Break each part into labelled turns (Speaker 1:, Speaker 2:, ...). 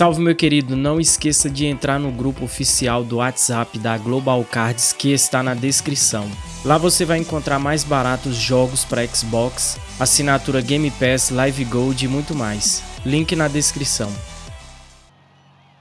Speaker 1: Salve meu querido, não esqueça de entrar no grupo oficial do WhatsApp da Global Cards que está na descrição. Lá você vai encontrar mais baratos jogos para Xbox, assinatura Game Pass, Live Gold e muito mais. Link na descrição.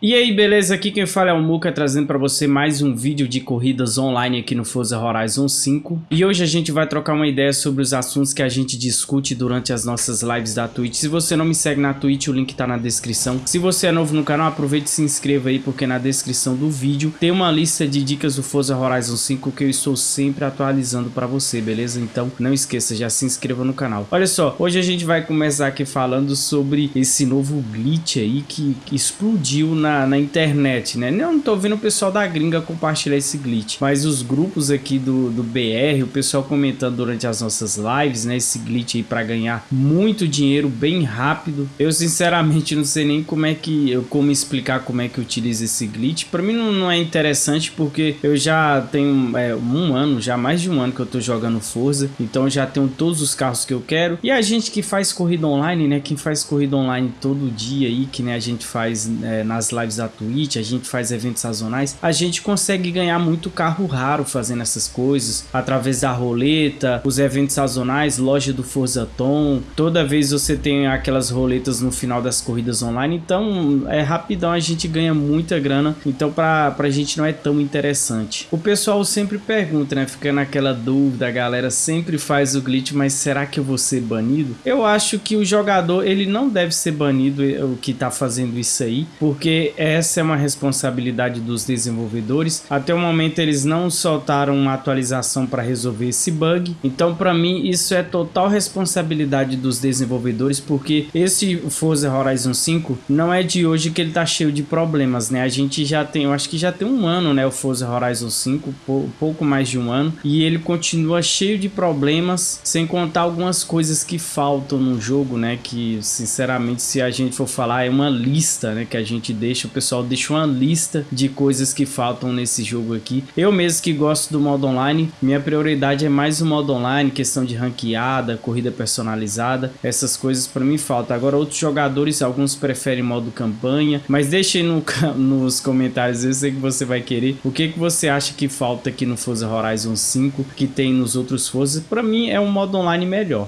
Speaker 1: E aí, beleza? Aqui quem fala é o Muka, trazendo para você mais um vídeo de corridas online aqui no Forza Horizon 5. E hoje a gente vai trocar uma ideia sobre os assuntos que a gente discute durante as nossas lives da Twitch. Se você não me segue na Twitch, o link tá na descrição. Se você é novo no canal, aproveite e se inscreva aí, porque na descrição do vídeo tem uma lista de dicas do Forza Horizon 5 que eu estou sempre atualizando para você, beleza? Então não esqueça, já se inscreva no canal. Olha só, hoje a gente vai começar aqui falando sobre esse novo glitch aí que, que explodiu na na, na internet, né? Não tô vendo o pessoal da gringa compartilhar esse glitch, mas os grupos aqui do, do BR, o pessoal comentando durante as nossas lives, né? Esse glitch aí para ganhar muito dinheiro bem rápido. Eu sinceramente não sei nem como é que eu como explicar como é que utiliza esse glitch. Para mim não, não, é interessante porque eu já tenho é, um ano, já mais de um ano que eu tô jogando Forza, então já tenho todos os carros que eu quero. E a gente que faz corrida online, né? Quem faz corrida online todo dia aí, que né, a gente faz é, nas lives da Twitch, a gente faz eventos sazonais, a gente consegue ganhar muito carro raro fazendo essas coisas, através da roleta, os eventos sazonais, loja do Forza Tom, toda vez você tem aquelas roletas no final das corridas online, então é rapidão, a gente ganha muita grana, então pra, pra gente não é tão interessante. O pessoal sempre pergunta, né, fica naquela dúvida, a galera sempre faz o glitch, mas será que eu vou ser banido? Eu acho que o jogador, ele não deve ser banido, o que tá fazendo isso aí, porque essa é uma responsabilidade dos desenvolvedores. Até o momento eles não soltaram uma atualização para resolver esse bug. Então para mim isso é total responsabilidade dos desenvolvedores porque esse Forza Horizon 5 não é de hoje que ele tá cheio de problemas, né? A gente já tem, eu acho que já tem um ano, né, o Forza Horizon 5, pouco mais de um ano, e ele continua cheio de problemas, sem contar algumas coisas que faltam no jogo, né, que sinceramente se a gente for falar é uma lista, né, que a gente deixa o pessoal deixa uma lista de coisas que faltam nesse jogo aqui. Eu mesmo que gosto do modo online, minha prioridade é mais o modo online, questão de ranqueada, corrida personalizada, essas coisas para mim faltam. Agora outros jogadores, alguns preferem modo campanha, mas deixe no, nos comentários, eu sei que você vai querer, o que, que você acha que falta aqui no Forza Horizon 5 que tem nos outros Forza. Para mim é um modo online melhor.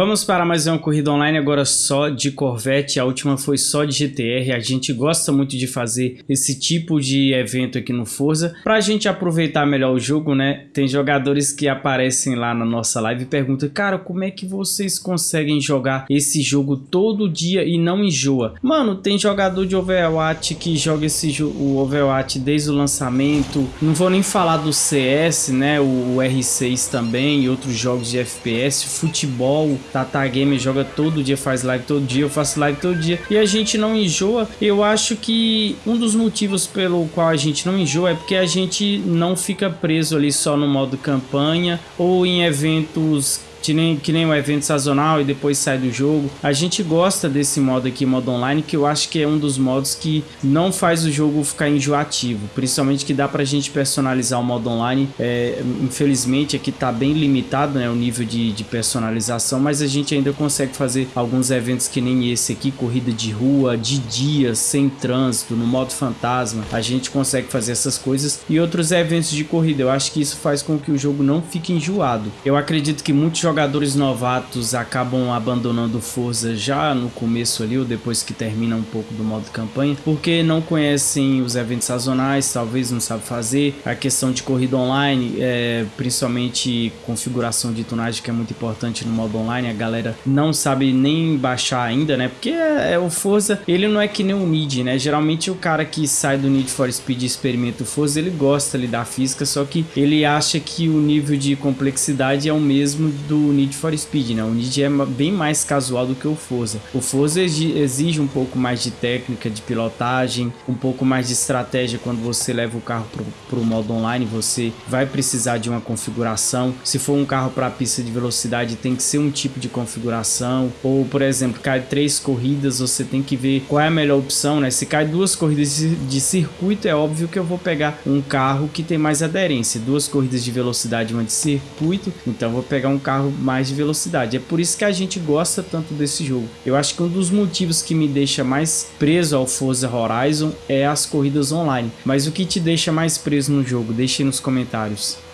Speaker 1: Vamos para mais uma corrida online agora só de Corvette, a última foi só de GTR, a gente gosta muito de fazer esse tipo de evento aqui no Forza, para a gente aproveitar melhor o jogo, né? Tem jogadores que aparecem lá na nossa live e perguntam, cara, como é que vocês conseguem jogar esse jogo todo dia e não enjoa? Mano, tem jogador de Overwatch que joga esse o Overwatch desde o lançamento, não vou nem falar do CS, né? O, o R6 também e outros jogos de FPS, futebol, Tata Gamer joga todo dia, faz live todo dia, eu faço live todo dia e a gente não enjoa. Eu acho que um dos motivos pelo qual a gente não enjoa é porque a gente não fica preso ali só no modo campanha ou em eventos que nem, que nem o evento sazonal e depois sai do jogo. A gente gosta desse modo aqui, modo online, que eu acho que é um dos modos que não faz o jogo ficar enjoativo, principalmente que dá pra gente personalizar o modo online. É, infelizmente aqui tá bem limitado né, o nível de, de personalização, mas a gente ainda consegue fazer alguns eventos que nem esse aqui, corrida de rua, de dia, sem trânsito, no modo fantasma. A gente consegue fazer essas coisas e outros eventos de corrida. Eu acho que isso faz com que o jogo não fique enjoado. Eu acredito que muitos jogadores novatos acabam abandonando Forza já no começo ali ou depois que termina um pouco do modo campanha, porque não conhecem os eventos sazonais, talvez não sabem fazer, a questão de corrida online, é, principalmente configuração de tunagem que é muito importante no modo online, a galera não sabe nem baixar ainda, né? Porque é, é o Forza, ele não é que nem o Need, né? Geralmente o cara que sai do Need for Speed e experimenta o Forza, ele gosta ali da física, só que ele acha que o nível de complexidade é o mesmo do Need for Speed, né? O Need é bem mais casual do que o Forza. O Forza exige um pouco mais de técnica, de pilotagem, um pouco mais de estratégia quando você leva o carro para o modo online, você vai precisar de uma configuração. Se for um carro para pista de velocidade, tem que ser um tipo de configuração. Ou, por exemplo, cai três corridas, você tem que ver qual é a melhor opção, né? Se cai duas corridas de circuito, é óbvio que eu vou pegar um carro que tem mais aderência. Duas corridas de velocidade, uma de circuito, então vou pegar um carro mais de velocidade. É por isso que a gente gosta tanto desse jogo. Eu acho que um dos motivos que me deixa mais preso ao Forza Horizon é as corridas online. Mas o que te deixa mais preso no jogo? Deixe nos comentários.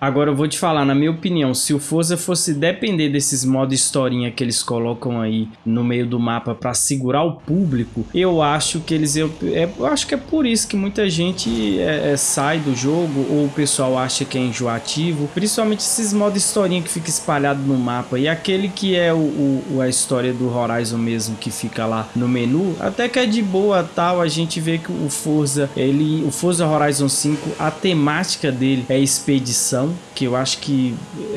Speaker 1: Agora eu vou te falar, na minha opinião, se o Forza fosse depender desses modos historinha que eles colocam aí no meio do mapa para segurar o público, eu acho que eles... Eu, é, eu acho que é por isso que muita gente é, é, sai do jogo ou o pessoal acha que é enjoativo. Principalmente esses modos historinha que fica espalhado no mapa. E aquele que é o, o, a história do Horizon mesmo, que fica lá no menu, até que é de boa tal, a gente vê que o Forza, ele, o Forza Horizon 5, a temática dele é expedição, que eu acho que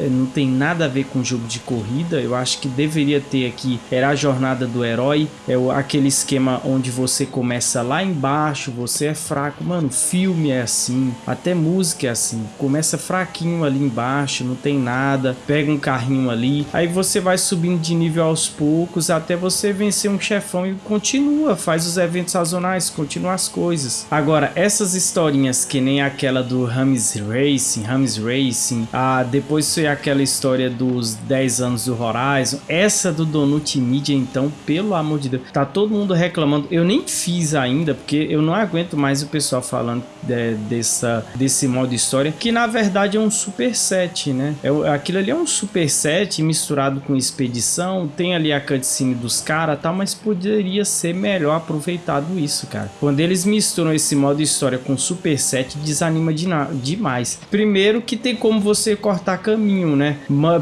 Speaker 1: não tem nada a ver com jogo de corrida. Eu acho que deveria ter aqui era a jornada do herói, é aquele esquema onde você começa lá embaixo, você é fraco, mano. Filme é assim, até música é assim. Começa fraquinho ali embaixo, não tem nada, pega um carrinho ali, aí você vai subindo de nível aos poucos até você vencer um chefão e continua, faz os eventos sazonais, continua as coisas. Agora essas historinhas que nem aquela do Rames Racing, Racing Racing, ah, depois foi aquela história dos 10 anos do Horizon, essa do Donut Media, então, pelo amor de Deus, tá todo mundo reclamando, eu nem fiz ainda, porque eu não aguento mais o pessoal falando de, dessa, desse modo história, que na verdade é um superset, né? É, aquilo ali é um superset misturado com expedição, tem ali a cutscene dos caras tal, mas poderia ser melhor aproveitado isso, cara. Quando eles misturam esse modo história com superset, desanima de demais. Primeiro que tem como você cortar caminho, né?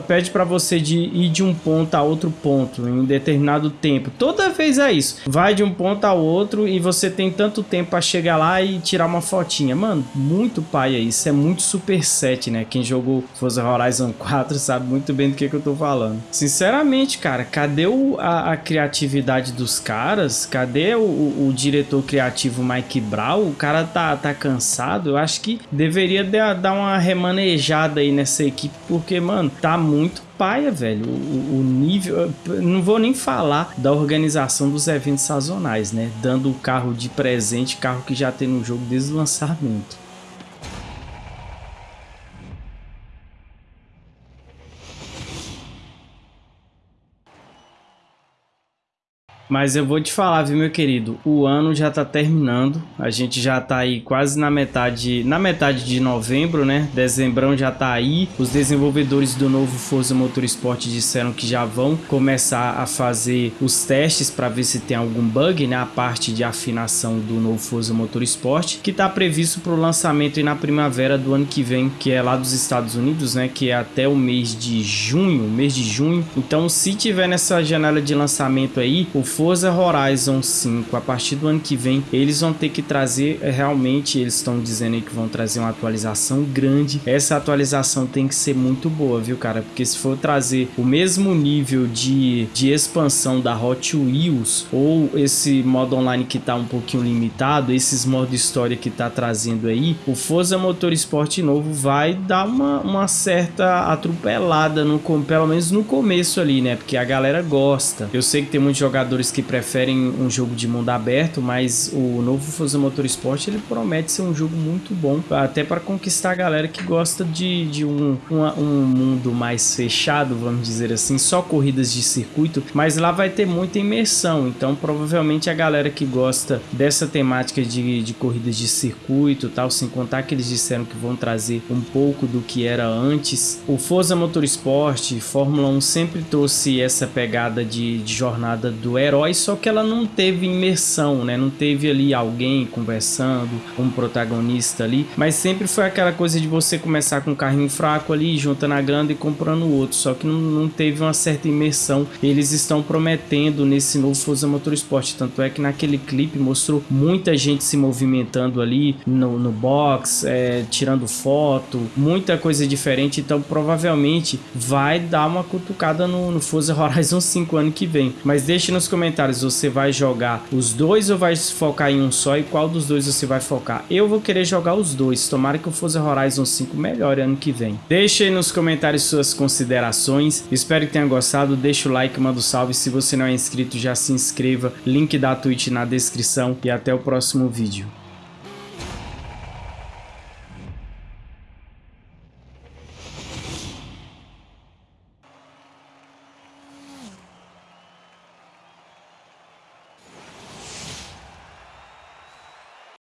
Speaker 1: Pede para você de ir de um ponto a outro ponto em um determinado tempo. Toda vez é isso. Vai de um ponto a outro e você tem tanto tempo para chegar lá e tirar uma fotinha. Mano, muito pai é isso. É muito super set, né? Quem jogou Forza Horizon 4 sabe muito bem do que, que eu tô falando. Sinceramente, cara, cadê o, a, a criatividade dos caras? Cadê o, o, o, diretor criativo Mike Brown? O cara tá, tá cansado. Eu acho que deveria dar uma remanejada aí nessa equipe, porque, mano, tá muito paia, velho. O, o, nível. Não vou nem falar da organização dos eventos sazonais, né? Dando o carro de presente, carro que já tem no jogo desde o lançamento. Mas eu vou te falar, viu, meu querido? O ano já tá terminando. A gente já tá aí quase na metade, na metade de novembro, né? Dezembrão já tá aí. Os desenvolvedores do novo Forza Motorsport disseram que já vão começar a fazer os testes para ver se tem algum bug, né? A parte de afinação do novo Forza Motorsport, que tá previsto para o lançamento na primavera do ano que vem, que é lá dos Estados Unidos, né? Que é até o mês de junho, mês de junho. Então, se tiver nessa janela de lançamento aí, o Forza Horizon 5, a partir do ano que vem, eles vão ter que trazer, eh, realmente, eles estão dizendo aí que vão trazer uma atualização grande. Essa atualização tem que ser muito boa, viu, cara? Porque se for trazer o mesmo nível de, de expansão da Hot Wheels, ou esse modo online que tá um pouquinho limitado, esses modos história que tá trazendo aí, o Forza Motorsport novo vai dar uma, uma certa atropelada, no, pelo menos no começo ali, né? Porque a galera gosta. Eu sei que tem muitos jogadores que preferem um jogo de mundo aberto, mas o novo Forza Motorsport ele promete ser um jogo muito bom, até para conquistar a galera que gosta de, de um, um, um, mundo mais fechado, vamos dizer assim, só corridas de circuito, mas lá vai ter muita imersão, então provavelmente a galera que gosta dessa temática de, de corridas de circuito tal, sem contar que eles disseram que vão trazer um pouco do que era antes. O Forza Motorsport, Fórmula 1 sempre trouxe essa pegada de, de jornada do herói herói, só que ela não teve imersão, né? Não teve ali alguém conversando, um protagonista ali, mas sempre foi aquela coisa de você começar com um carrinho fraco ali, juntando a grana e comprando outro, só que não, não teve uma certa imersão. Eles estão prometendo nesse novo Forza Motorsport, tanto é que naquele clipe mostrou muita gente se movimentando ali no, no box, é, tirando foto, muita coisa diferente, então provavelmente vai dar uma cutucada no, no Forza Horizon 5 ano que vem. Mas deixe nos comentários, você vai jogar os dois ou vai focar em um só? E qual dos dois você vai focar? Eu vou querer jogar os dois, tomara que o Forza Horizon 5 melhore ano que vem. Deixe aí nos comentários suas considerações, espero que tenha gostado, deixa o like, manda um salve, se você não é inscrito já se inscreva, link da Twitch na descrição. E até o próximo vídeo.